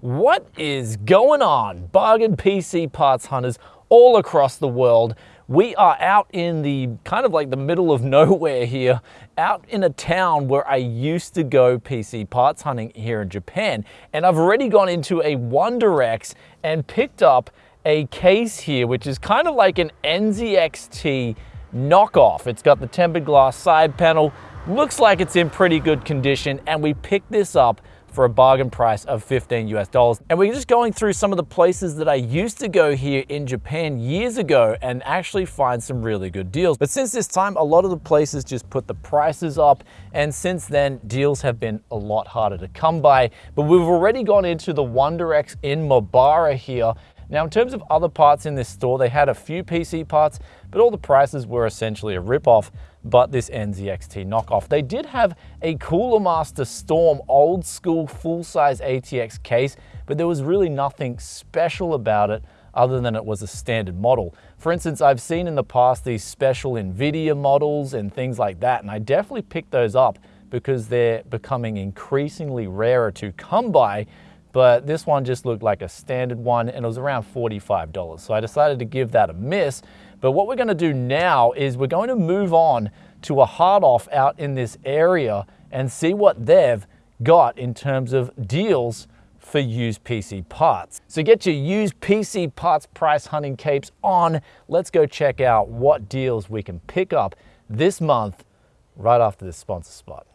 What is going on, bargain PC parts hunters all across the world? We are out in the kind of like the middle of nowhere here, out in a town where I used to go PC parts hunting here in Japan. And I've already gone into a Wonder Rex and picked up a case here, which is kind of like an NZXT knockoff. It's got the tempered glass side panel, looks like it's in pretty good condition, and we picked this up for a bargain price of 15 US dollars. And we're just going through some of the places that I used to go here in Japan years ago and actually find some really good deals. But since this time, a lot of the places just put the prices up. And since then, deals have been a lot harder to come by. But we've already gone into the Wonder Rex in Mobara here now, in terms of other parts in this store, they had a few PC parts, but all the prices were essentially a ripoff, but this NZXT knockoff. They did have a Cooler Master Storm old school full-size ATX case, but there was really nothing special about it other than it was a standard model. For instance, I've seen in the past these special NVIDIA models and things like that, and I definitely picked those up because they're becoming increasingly rarer to come by but this one just looked like a standard one and it was around $45. So I decided to give that a miss. But what we're gonna do now is we're going to move on to a hard off out in this area and see what they've got in terms of deals for used PC parts. So get your used PC parts price hunting capes on. Let's go check out what deals we can pick up this month right after this sponsor spot.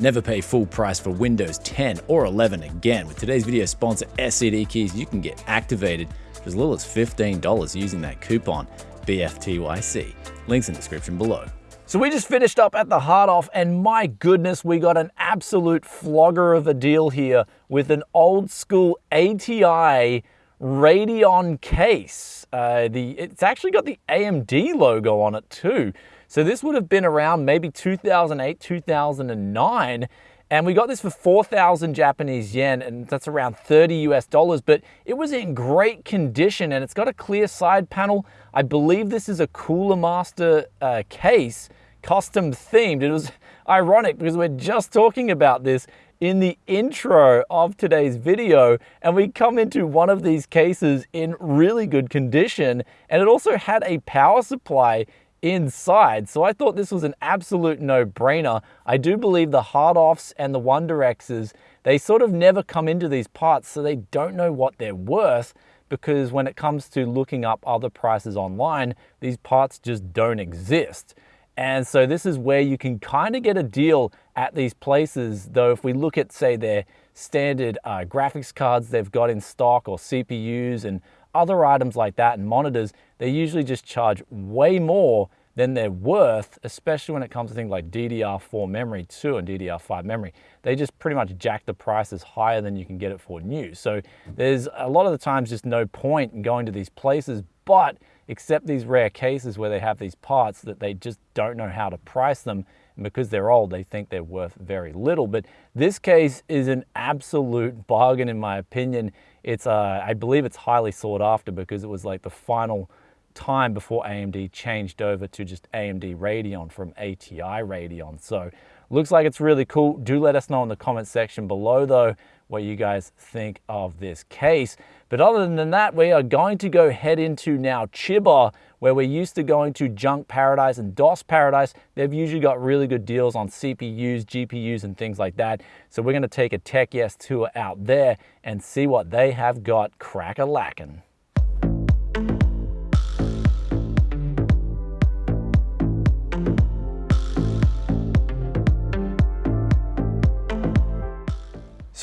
Never pay full price for Windows 10 or 11 again. With today's video sponsor SCD Keys, you can get activated for as little as $15 using that coupon BFTYC. Links in the description below. So we just finished up at the hard off and my goodness, we got an absolute flogger of a deal here with an old school ATI Radeon case. Uh, the, it's actually got the AMD logo on it too. So this would have been around maybe 2008, 2009. And we got this for 4,000 Japanese yen, and that's around 30 US dollars, but it was in great condition and it's got a clear side panel. I believe this is a Cooler Master uh, case, custom themed. It was ironic because we're just talking about this in the intro of today's video and we come into one of these cases in really good condition and it also had a power supply inside. So I thought this was an absolute no-brainer. I do believe the hard-offs and the Wonder Rex's, they sort of never come into these parts, so they don't know what they're worth because when it comes to looking up other prices online, these parts just don't exist. And so this is where you can kind of get a deal at these places, though if we look at, say, their standard uh, graphics cards they've got in stock or CPUs and other items like that and monitors, they usually just charge way more than they're worth, especially when it comes to things like DDR4 memory too and DDR5 memory. They just pretty much jack the prices higher than you can get it for new. So there's a lot of the times just no point in going to these places, but except these rare cases where they have these parts that they just don't know how to price them and because they're old, they think they're worth very little. But this case is an absolute bargain in my opinion. It's, uh, I believe it's highly sought after because it was like the final time before AMD changed over to just AMD Radeon from ATI Radeon. So looks like it's really cool. Do let us know in the comment section below though what you guys think of this case. But other than that, we are going to go head into now Chiba, where we're used to going to Junk Paradise and DOS Paradise. They've usually got really good deals on CPUs, GPUs, and things like that. So we're gonna take a Tech Yes tour out there and see what they have got crack-a-lackin'.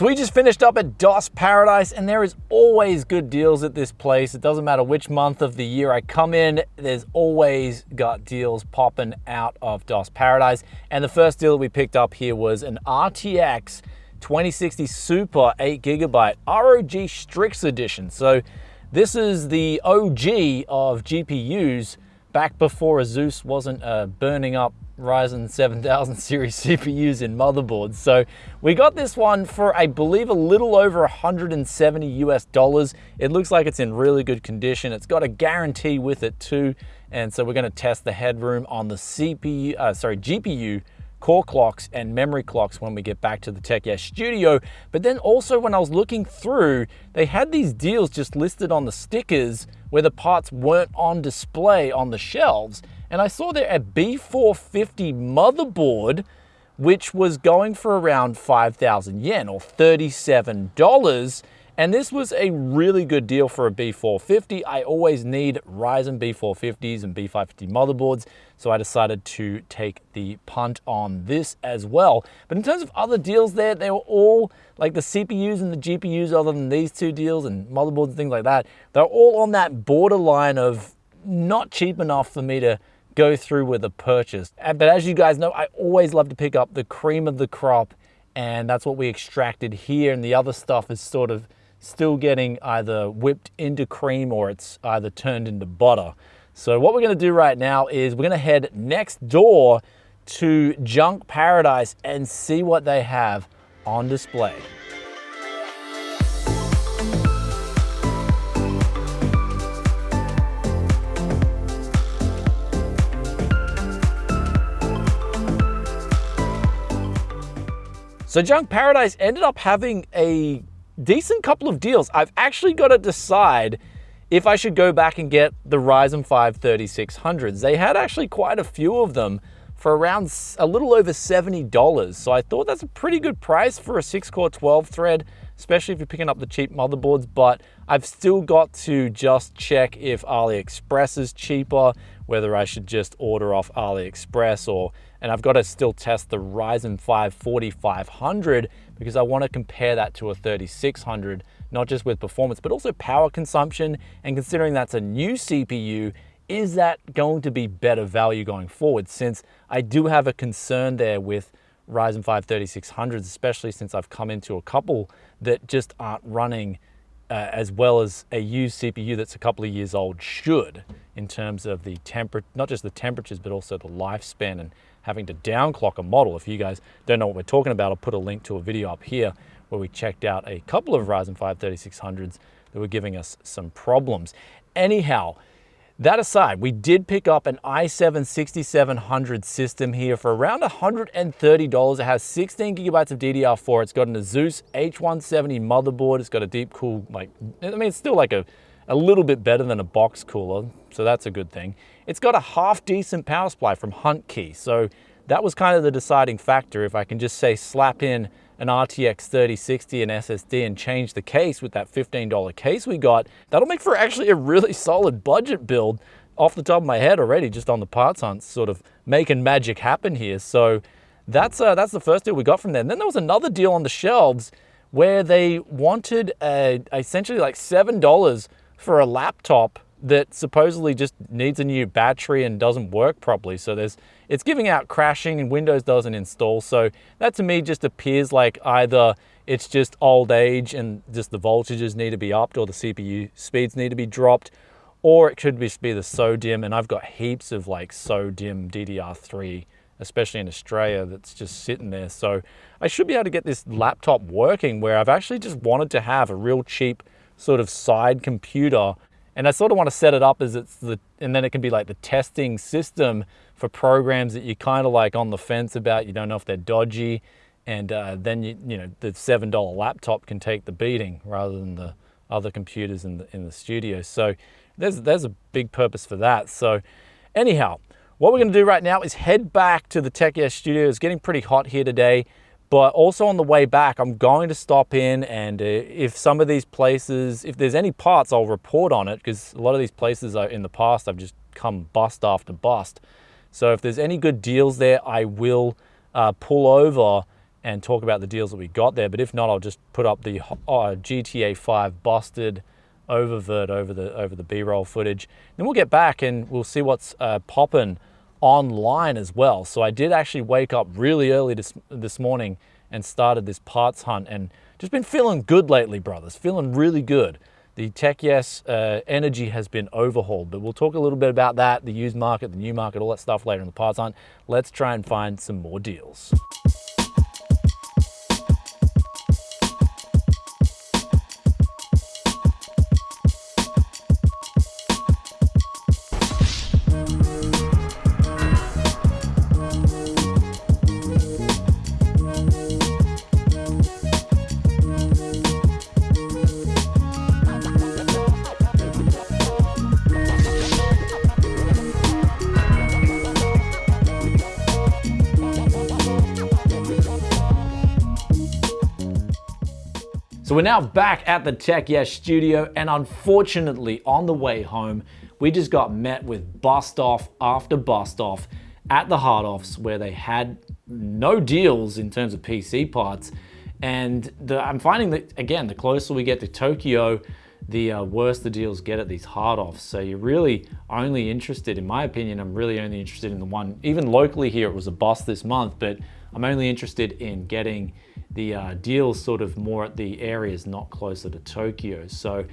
So we just finished up at DOS Paradise and there is always good deals at this place. It doesn't matter which month of the year I come in, there's always got deals popping out of DOS Paradise. And the first deal that we picked up here was an RTX 2060 Super 8 gigabyte ROG Strix Edition. So this is the OG of GPUs back before Asus wasn't uh, burning up Ryzen 7000 series CPUs in motherboards. So we got this one for, I believe, a little over 170 US dollars. It looks like it's in really good condition. It's got a guarantee with it too. And so we're gonna test the headroom on the CPU, uh, sorry, GPU core clocks and memory clocks when we get back to the Tech Yes studio. But then also when I was looking through, they had these deals just listed on the stickers where the parts weren't on display on the shelves. And I saw there a B450 motherboard, which was going for around 5,000 yen or $37. And this was a really good deal for a B450. I always need Ryzen B450s and B550 motherboards, so I decided to take the punt on this as well. But in terms of other deals there, they were all like the CPUs and the GPUs other than these two deals and motherboards and things like that. They're all on that borderline of not cheap enough for me to go through with a purchase. But as you guys know, I always love to pick up the cream of the crop and that's what we extracted here and the other stuff is sort of still getting either whipped into cream or it's either turned into butter. So what we're gonna do right now is we're gonna head next door to Junk Paradise and see what they have on display. So Junk Paradise ended up having a decent couple of deals. I've actually got to decide if I should go back and get the Ryzen 5 3600s. They had actually quite a few of them for around a little over $70. So I thought that's a pretty good price for a 6-core 12-thread, especially if you're picking up the cheap motherboards, but I've still got to just check if AliExpress is cheaper, whether I should just order off AliExpress or, and I've got to still test the Ryzen 5 4500 because I want to compare that to a 3600, not just with performance, but also power consumption. And considering that's a new CPU, is that going to be better value going forward? Since I do have a concern there with Ryzen 5 3600s, especially since I've come into a couple that just aren't running uh, as well as a used CPU that's a couple of years old should in terms of the temperature, not just the temperatures, but also the lifespan and having to downclock a model. If you guys don't know what we're talking about, I'll put a link to a video up here where we checked out a couple of Ryzen 5 3600s that were giving us some problems. Anyhow, that aside, we did pick up an i7 6700 system here for around $130. It has 16 gigabytes of DDR4. It's got an Asus H170 motherboard. It's got a Deepcool, like, I mean, it's still like a, a little bit better than a box cooler, so that's a good thing. It's got a half decent power supply from Huntkey, so that was kind of the deciding factor. If I can just say slap in an RTX 3060 and SSD and change the case with that $15 case we got, that'll make for actually a really solid budget build off the top of my head already, just on the parts hunt, sort of making magic happen here. So that's, uh, that's the first deal we got from there. And then there was another deal on the shelves where they wanted essentially like $7 for a laptop that supposedly just needs a new battery and doesn't work properly. So there's, it's giving out crashing and Windows doesn't install. So that to me just appears like either it's just old age and just the voltages need to be upped or the CPU speeds need to be dropped, or it could just be the SO-DIMM. And I've got heaps of like SO-DIMM DDR3, especially in Australia, that's just sitting there. So I should be able to get this laptop working where I've actually just wanted to have a real cheap sort of side computer and I sort of want to set it up as it's the, and then it can be like the testing system for programs that you're kind of like on the fence about. You don't know if they're dodgy. And uh, then, you, you know, the $7 laptop can take the beating rather than the other computers in the, in the studio. So there's, there's a big purpose for that. So anyhow, what we're going to do right now is head back to the Tech Yes studio. It's getting pretty hot here today. But also on the way back, I'm going to stop in and uh, if some of these places, if there's any parts, I'll report on it because a lot of these places are in the past, I've just come bust after bust. So if there's any good deals there, I will uh, pull over and talk about the deals that we got there. But if not, I'll just put up the uh, GTA 5 busted oververt over the over the B-roll footage. Then we'll get back and we'll see what's uh, popping online as well. So I did actually wake up really early this, this morning and started this parts hunt and just been feeling good lately, brothers, feeling really good. The Tech Yes uh, energy has been overhauled, but we'll talk a little bit about that, the used market, the new market, all that stuff later in the parts hunt. Let's try and find some more deals. We're now back at the Tech Yes studio, and unfortunately, on the way home, we just got met with bust off after bust off at the hard offs where they had no deals in terms of PC parts. And the, I'm finding that, again, the closer we get to Tokyo, the uh, worse the deals get at these hard offs. So you're really only interested, in my opinion, I'm really only interested in the one, even locally here, it was a bust this month, but I'm only interested in getting the uh, deals sort of more at the areas not closer to Tokyo. So,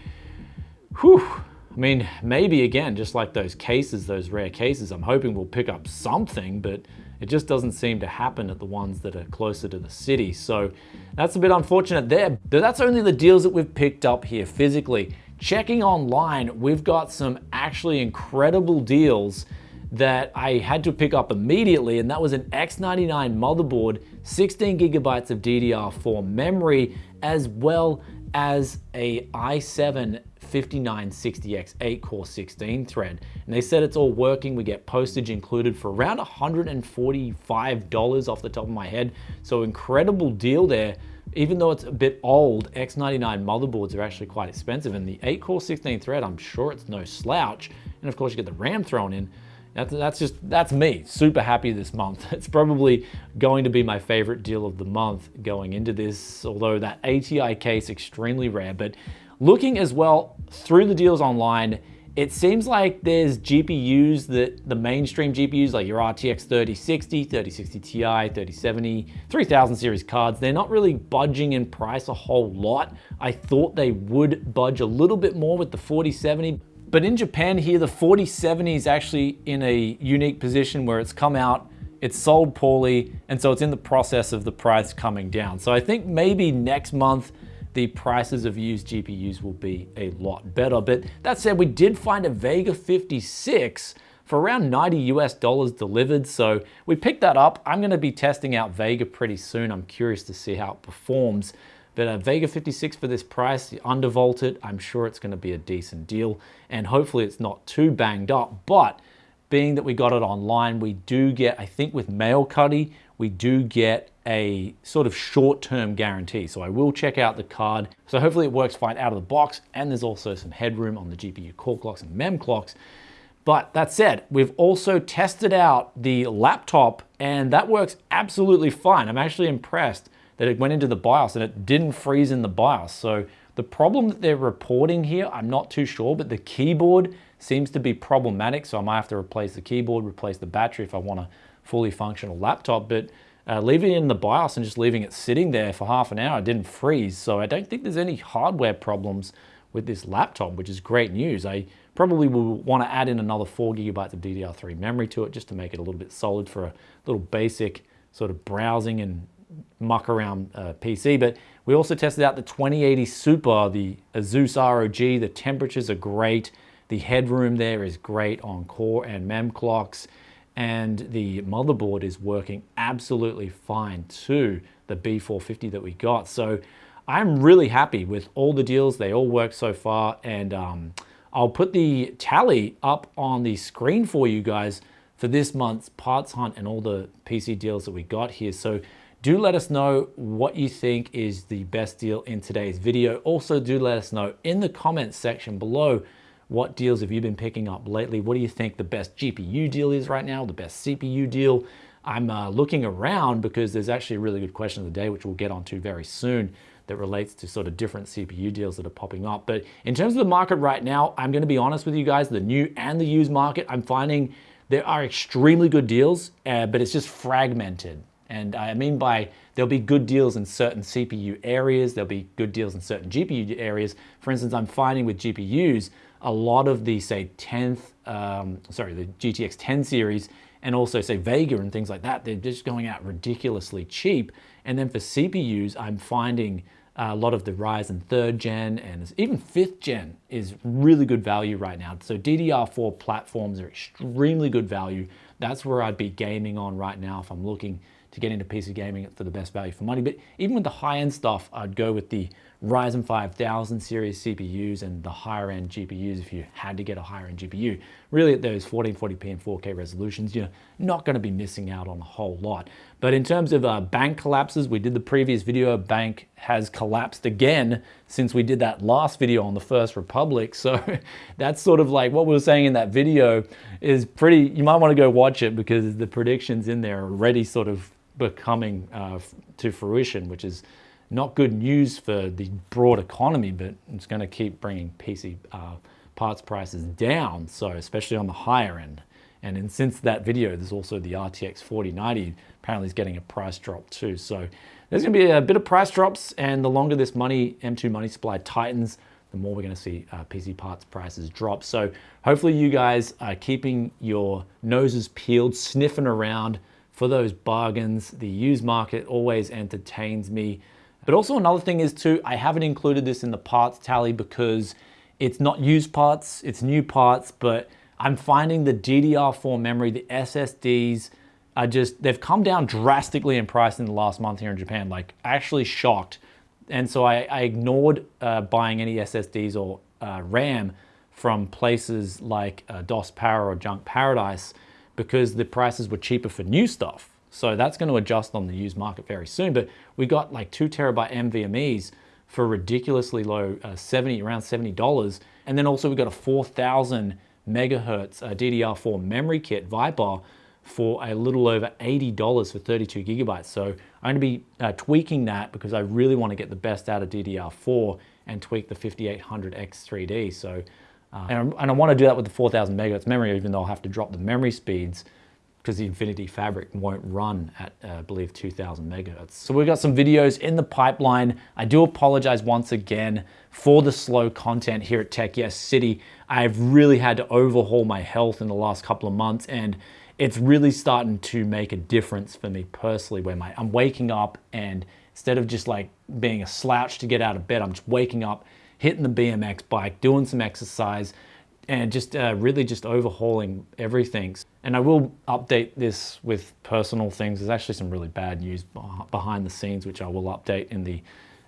whew, I mean, maybe again, just like those cases, those rare cases, I'm hoping we'll pick up something, but it just doesn't seem to happen at the ones that are closer to the city. So that's a bit unfortunate there. But that's only the deals that we've picked up here physically. Checking online, we've got some actually incredible deals that I had to pick up immediately, and that was an X99 motherboard, 16 gigabytes of DDR4 memory, as well as a i7 5960X 8 core 16 thread. And they said it's all working. We get postage included for around $145 off the top of my head. So incredible deal there. Even though it's a bit old, X99 motherboards are actually quite expensive. And the 8 core 16 thread, I'm sure it's no slouch. And of course you get the RAM thrown in. That's, that's just, that's me, super happy this month. It's probably going to be my favorite deal of the month going into this, although that ATI case extremely rare. But looking as well through the deals online, it seems like there's GPUs that the mainstream GPUs like your RTX 3060, 3060 Ti, 3070, 3000 series cards, they're not really budging in price a whole lot. I thought they would budge a little bit more with the 4070, but in Japan here, the 4070 is actually in a unique position where it's come out, it's sold poorly, and so it's in the process of the price coming down. So I think maybe next month, the prices of used GPUs will be a lot better. But that said, we did find a Vega 56 for around 90 US dollars delivered. So we picked that up. I'm gonna be testing out Vega pretty soon. I'm curious to see how it performs. But a Vega 56 for this price, undervolt it, I'm sure it's gonna be a decent deal. And hopefully it's not too banged up. But being that we got it online, we do get, I think with Mercari, we do get a sort of short-term guarantee. So I will check out the card. So hopefully it works fine out of the box. And there's also some headroom on the GPU core clocks and mem clocks. But that said, we've also tested out the laptop and that works absolutely fine. I'm actually impressed that it went into the BIOS and it didn't freeze in the BIOS. So the problem that they're reporting here, I'm not too sure, but the keyboard seems to be problematic. So I might have to replace the keyboard, replace the battery if I want a fully functional laptop. But uh, leaving it in the BIOS and just leaving it sitting there for half an hour it didn't freeze. So I don't think there's any hardware problems with this laptop, which is great news. I probably will want to add in another four gigabytes of DDR3 memory to it just to make it a little bit solid for a little basic sort of browsing and muck around uh, PC, but we also tested out the 2080 Super, the Asus ROG. The temperatures are great. The headroom there is great on core and mem clocks. And the motherboard is working absolutely fine too, the B450 that we got. So I'm really happy with all the deals. They all work so far. And um, I'll put the tally up on the screen for you guys for this month's parts hunt and all the PC deals that we got here. So do let us know what you think is the best deal in today's video. Also, do let us know in the comments section below what deals have you been picking up lately? What do you think the best GPU deal is right now, the best CPU deal? I'm uh, looking around because there's actually a really good question of the day, which we'll get onto very soon, that relates to sort of different CPU deals that are popping up. But in terms of the market right now, I'm gonna be honest with you guys, the new and the used market, I'm finding there are extremely good deals, uh, but it's just fragmented. And I mean by there'll be good deals in certain CPU areas, there'll be good deals in certain GPU areas. For instance, I'm finding with GPUs, a lot of the say 10th, um, sorry, the GTX 10 series and also say Vega and things like that, they're just going out ridiculously cheap. And then for CPUs, I'm finding a lot of the Ryzen 3rd gen and even 5th gen is really good value right now. So DDR4 platforms are extremely good value. That's where I'd be gaming on right now if I'm looking to get into PC gaming for the best value for money. But even with the high-end stuff, I'd go with the Ryzen 5000 series CPUs and the higher end GPUs if you had to get a higher end GPU. Really at those 1440p and 4K resolutions, you're not gonna be missing out on a whole lot. But in terms of uh, bank collapses, we did the previous video, bank has collapsed again since we did that last video on the First Republic. So that's sort of like what we were saying in that video is pretty, you might wanna go watch it because the predictions in there are already sort of becoming uh, to fruition, which is not good news for the broad economy, but it's going to keep bringing PC uh, parts prices down. So especially on the higher end. And in, since that video, there's also the RTX 4090 apparently is getting a price drop too. So there's going to be a bit of price drops, and the longer this money M2 money supply tightens, the more we're going to see uh, PC parts prices drop. So hopefully you guys are keeping your noses peeled, sniffing around for those bargains. The used market always entertains me. But also another thing is too, I haven't included this in the parts tally because it's not used parts, it's new parts, but I'm finding the DDR4 memory, the SSDs are just, they've come down drastically in price in the last month here in Japan, like actually shocked. And so I, I ignored uh, buying any SSDs or uh, RAM from places like uh, DOS Power or Junk Paradise because the prices were cheaper for new stuff. So that's going to adjust on the used market very soon. But we got like two terabyte NVMEs for ridiculously low, uh, 70, around $70. And then also we got a 4,000 megahertz uh, DDR4 memory kit, Viper, for a little over $80 for 32 gigabytes. So I'm gonna be uh, tweaking that because I really wanna get the best out of DDR4 and tweak the 5800X3D. So, uh, and, and I wanna do that with the 4000 megahertz memory, even though I'll have to drop the memory speeds because the Infinity Fabric won't run at, uh, I believe, 2000 megahertz. So we've got some videos in the pipeline. I do apologize once again for the slow content here at Tech Yes City. I've really had to overhaul my health in the last couple of months and it's really starting to make a difference for me personally where my, I'm waking up and instead of just like being a slouch to get out of bed, I'm just waking up, hitting the BMX bike, doing some exercise, and just uh, really just overhauling everything. And I will update this with personal things. There's actually some really bad news behind the scenes, which I will update in the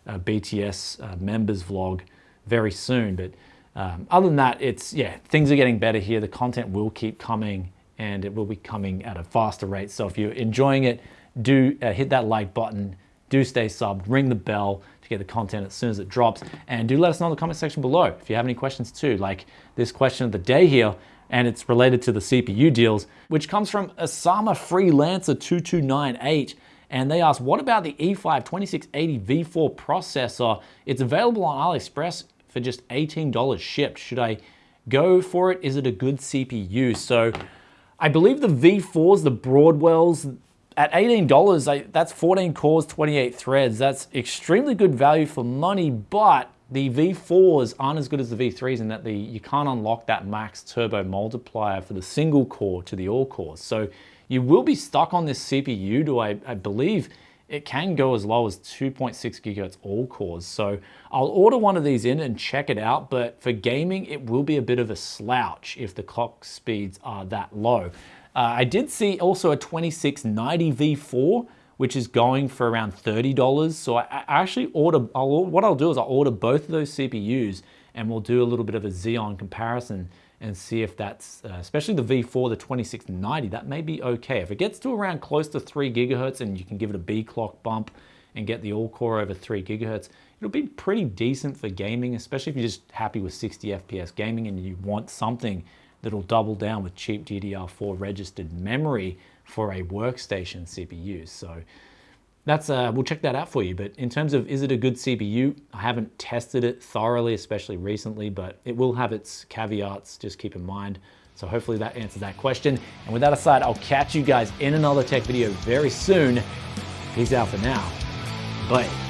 uh, BTS uh, members vlog very soon. But um, other than that, it's, yeah, things are getting better here. The content will keep coming and it will be coming at a faster rate. So if you're enjoying it, do uh, hit that like button, do stay subbed, ring the bell to get the content as soon as it drops. And do let us know in the comment section below if you have any questions too, like this question of the day here, and it's related to the CPU deals, which comes from Osama Freelancer 2298. And they ask, what about the E5 2680 V4 processor? It's available on AliExpress for just $18 shipped. Should I go for it? Is it a good CPU? So I believe the V4s, the Broadwells, at $18, that's 14 cores, 28 threads. That's extremely good value for money, but the V4s aren't as good as the V3s in that the, you can't unlock that max turbo multiplier for the single core to the all cores. So you will be stuck on this CPU to, I, I believe, it can go as low as 2.6 gigahertz all cores. So I'll order one of these in and check it out, but for gaming, it will be a bit of a slouch if the clock speeds are that low. Uh, I did see also a 2690 V4, which is going for around $30. So I, I actually order, I'll, what I'll do is I'll order both of those CPUs and we'll do a little bit of a Xeon comparison and see if that's, uh, especially the V4, the 2690, that may be okay. If it gets to around close to three gigahertz and you can give it a B clock bump and get the all core over three gigahertz, it'll be pretty decent for gaming, especially if you're just happy with 60 FPS gaming and you want something that'll double down with cheap DDR4 registered memory for a workstation CPU. So that's uh, we'll check that out for you. But in terms of is it a good CPU, I haven't tested it thoroughly, especially recently, but it will have its caveats, just keep in mind. So hopefully that answers that question. And with that aside, I'll catch you guys in another tech video very soon. Peace out for now. Bye.